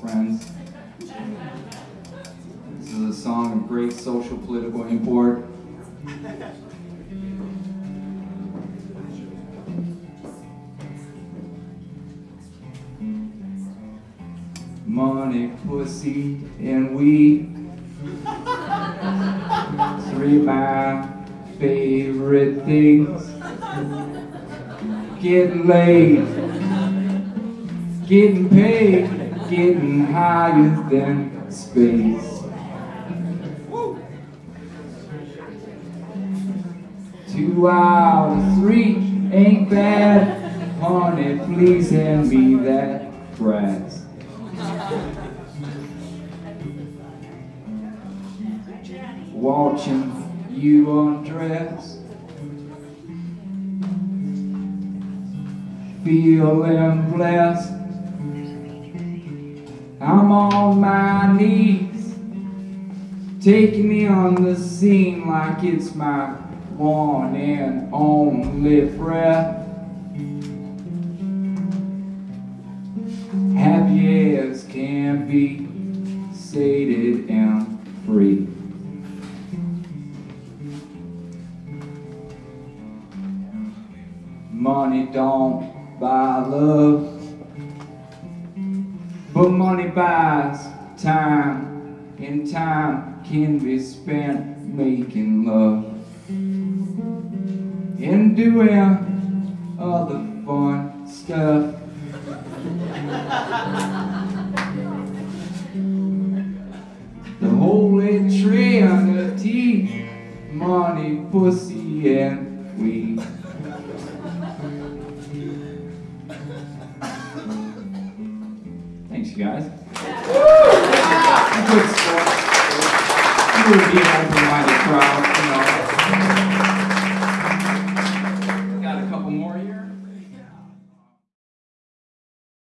Friends. This is a song of great social political import. Money, pussy, and weed. Three of my favorite things. Getting laid, getting paid, getting higher than space. Two out of three ain't bad. Honey, please hand me that grass. Watching you undress. Feeling blessed. I'm on my knees, taking me on the scene like it's my one and only breath. Happy as can be, sated and free. Money don't buy love. But money buys time, and time can be spent making love and doing other fun stuff. the Holy Trinity, money, pussy, and weed. you guys. Woo! Good sport. You would be an open-minded crowd.